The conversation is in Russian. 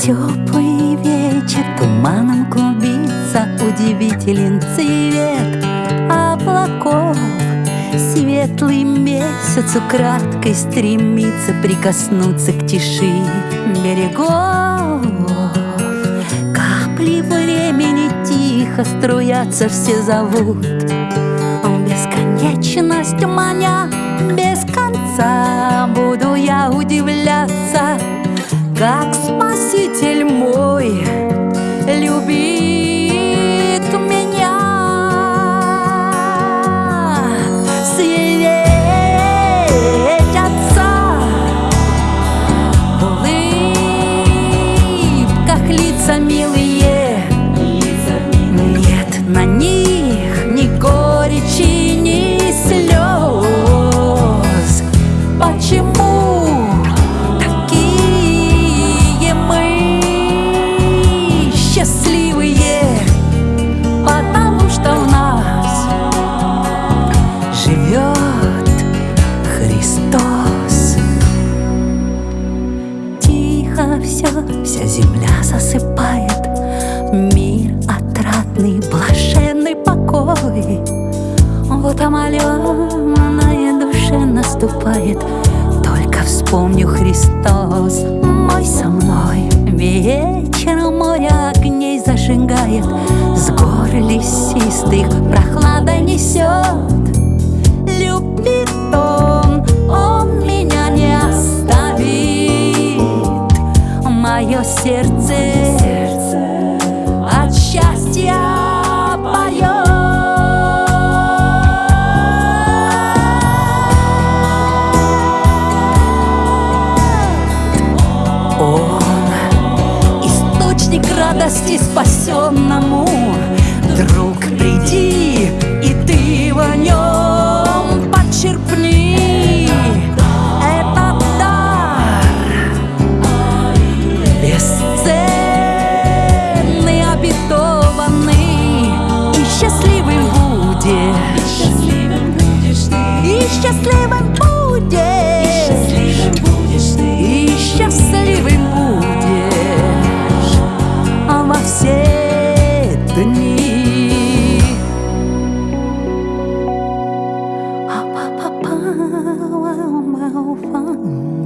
Теплый вечер туманом клубится Удивителен цвет облаков. Светлый месяц украдкой стремится Прикоснуться к тиши берегов. Капли времени тихо струятся Все зовут. Бесконечность маня без конца Буду я удивляться, как смотреть Спаситель мой любит меня. Светятся в улыбках лица милые, нет на них ни горечи, вся земля засыпает. Мир отрадный, блаженный покой. Вот омоленная душе наступает. Только вспомню Христос мой со мной. Вечером море огней зажигает. С гор лесистых прохлада несет Мое сердце, от счастья поет. Он источник радости спасенному И счастливым будешь. И счастливым будешь. А во все дни. А па па па вау